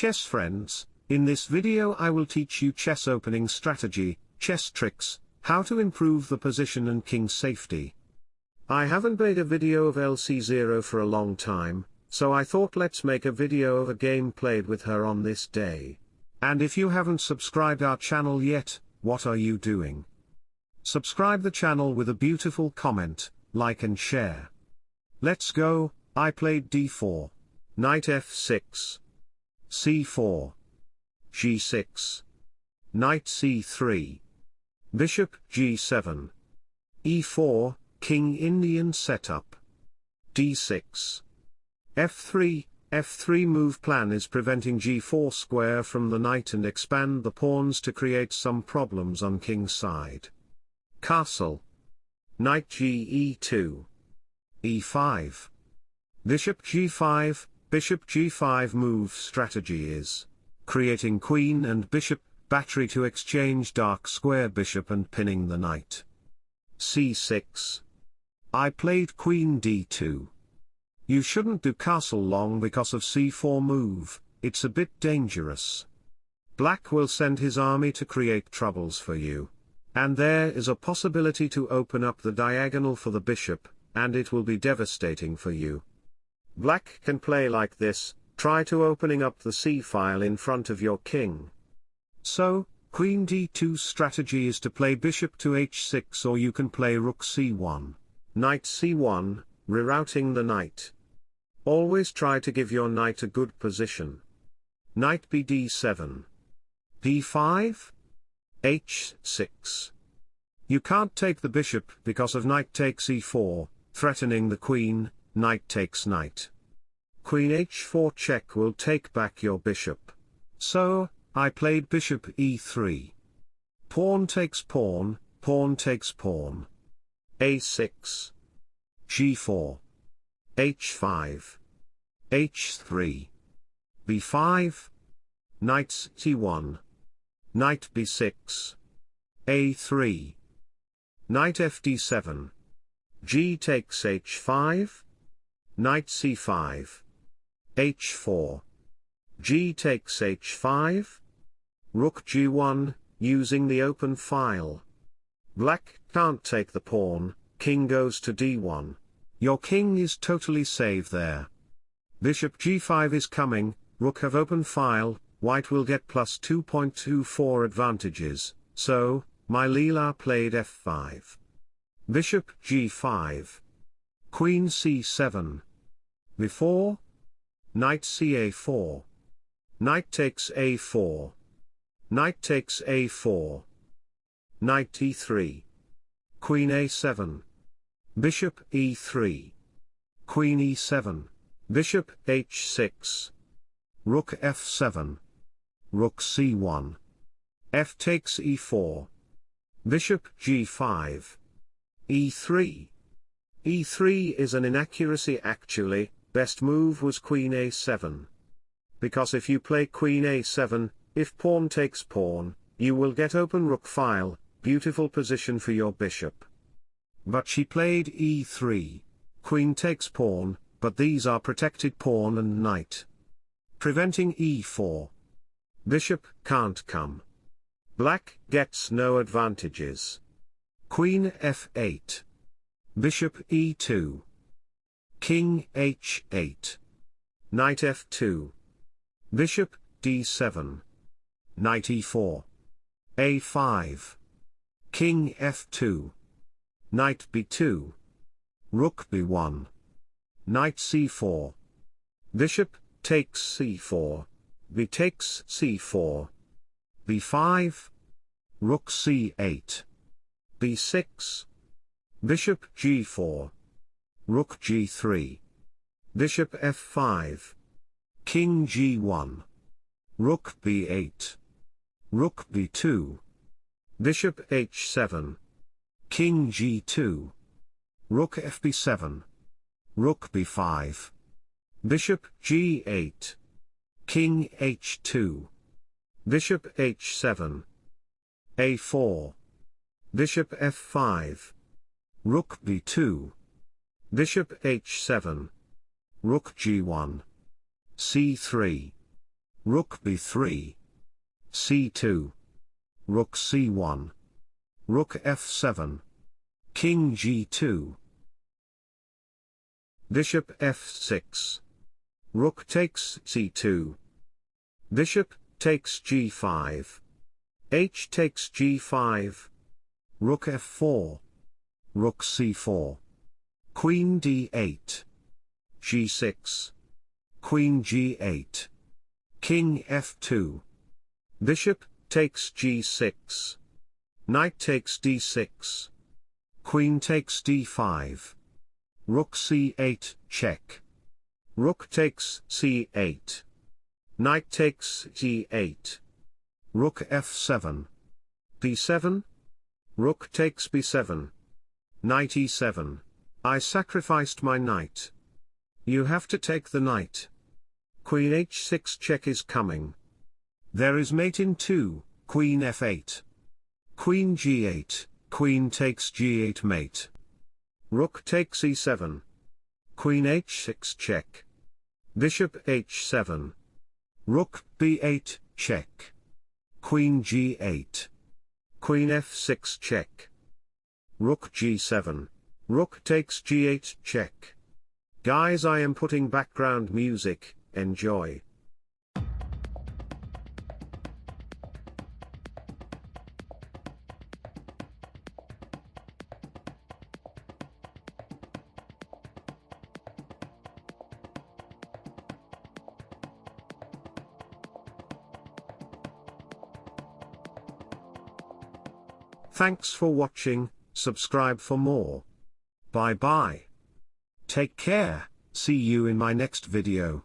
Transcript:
chess friends, in this video I will teach you chess opening strategy, chess tricks, how to improve the position and king safety. I haven't made a video of LC0 for a long time, so I thought let's make a video of a game played with her on this day. And if you haven't subscribed our channel yet, what are you doing? Subscribe the channel with a beautiful comment, like and share. Let's go, I played d4. Knight f6. C4. g6. Knight c3. Bishop g7. e4, King Indian setup. d6. f3, f3 move plan is preventing g4 square from the knight and expand the pawns to create some problems on king's side. Castle. Knight ge2. e5. Bishop g5, bishop g5 move strategy is creating queen and bishop battery to exchange dark square bishop and pinning the knight. c6. I played queen d2. You shouldn't do castle long because of c4 move, it's a bit dangerous. Black will send his army to create troubles for you. And there is a possibility to open up the diagonal for the bishop, and it will be devastating for you. Black can play like this, try to opening up the c-file in front of your king. So, queen d2 strategy is to play bishop to h6 or you can play rook c1, knight c1, rerouting the knight. Always try to give your knight a good position. Knight bd7. b5? h6. You can't take the bishop because of knight takes e4, threatening the queen, knight takes knight. Queen h4 check will take back your bishop. So, I played bishop e3. Pawn takes pawn, pawn takes pawn. a6. g4. h5. h3. b5. Knight c1. Knight b6. a3. Knight fd7. g takes h5. Knight c5. h4. g takes h5. Rook g1, using the open file. Black can't take the pawn, king goes to d1. Your king is totally safe there. Bishop g5 is coming, rook have open file, white will get plus 2.24 advantages, so, my Leela played f5. Bishop g5. Queen c7. Before? Knight ca4. Knight takes a4. Knight takes a4. Knight e3. Queen a7. Bishop e3. Queen e7. Bishop h6. Rook f7. Rook c1. f takes e4. Bishop g5. e3. e3 is an inaccuracy actually, best move was queen a7. Because if you play queen a7, if pawn takes pawn, you will get open rook file, beautiful position for your bishop. But she played e3. Queen takes pawn, but these are protected pawn and knight. Preventing e4. Bishop can't come. Black gets no advantages. Queen f8. Bishop e2. King h8. Knight f2. Bishop d7. Knight e4. a5. King f2. Knight b2. Rook b1. Knight c4. Bishop takes c4. b takes c4. b5. Rook c8. b6. Bishop g4. Rook g3. Bishop f5. King g1. Rook b8. Rook b2. Bishop h7. King g2. Rook fb7. Rook b5. Bishop g8. King h2. Bishop h7. a4. Bishop f5. Rook b2. Bishop h7. Rook g1. c3. Rook b3. c2. Rook c1. Rook f7. King g2. Bishop f6. Rook takes c2. Bishop takes g5. h takes g5. Rook f4. Rook c4. Queen d8. g6. Queen g8. King f2. Bishop takes g6. Knight takes d6. Queen takes d5. Rook c8, check. Rook takes c8. Knight takes g8. Rook f7. b7. Rook takes b7. Knight e7. I sacrificed my knight. You have to take the knight. Queen h6 check is coming. There is mate in 2, queen f8. Queen g8, queen takes g8 mate. Rook takes e7. Queen h6 check. Bishop h7. Rook b8, check. Queen g8. Queen f6 check. Rook g7. Rook takes g8 check. Guys I am putting background music, enjoy. Thanks for watching, subscribe for more. Bye bye. Take care, see you in my next video.